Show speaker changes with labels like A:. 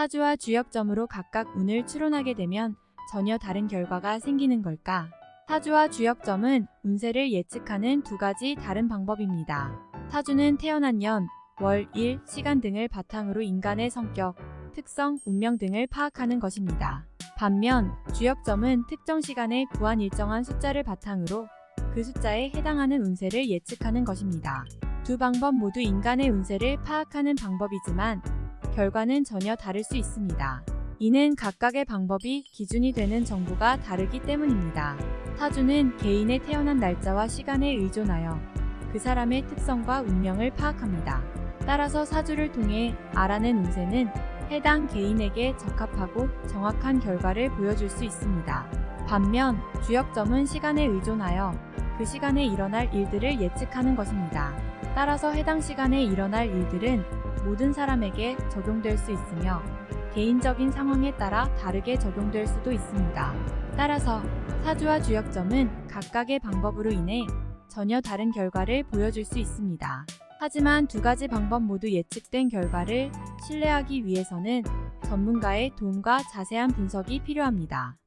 A: 사주와 주역점으로 각각 운을 추론하게 되면 전혀 다른 결과가 생기는 걸까? 사주와 주역점은 운세를 예측하는 두 가지 다른 방법입니다. 사주는 태어난 년, 월, 일, 시간 등을 바탕으로 인간의 성격, 특성, 운명 등을 파악하는 것입니다. 반면 주역점은 특정 시간에 구한 일정한 숫자를 바탕으로 그 숫자에 해당하는 운세를 예측하는 것입니다. 두 방법 모두 인간의 운세를 파악하는 방법이지만 결과는 전혀 다를 수 있습니다. 이는 각각의 방법이 기준이 되는 정보가 다르기 때문입니다. 사주는 개인의 태어난 날짜와 시간에 의존하여 그 사람의 특성과 운명을 파악합니다. 따라서 사주를 통해 알아낸 운세는 해당 개인에게 적합하고 정확한 결과를 보여줄 수 있습니다. 반면 주역점은 시간에 의존하여 그 시간에 일어날 일들을 예측하는 것입니다. 따라서 해당 시간에 일어날 일들은 모든 사람에게 적용될 수 있으며 개인적인 상황에 따라 다르게 적용될 수도 있습니다. 따라서 사주와 주역점은 각각의 방법으로 인해 전혀 다른 결과를 보여줄 수 있습니다. 하지만 두 가지 방법 모두 예측된 결과를 신뢰하기 위해서는 전문가의 도움과 자세한 분석이 필요합니다.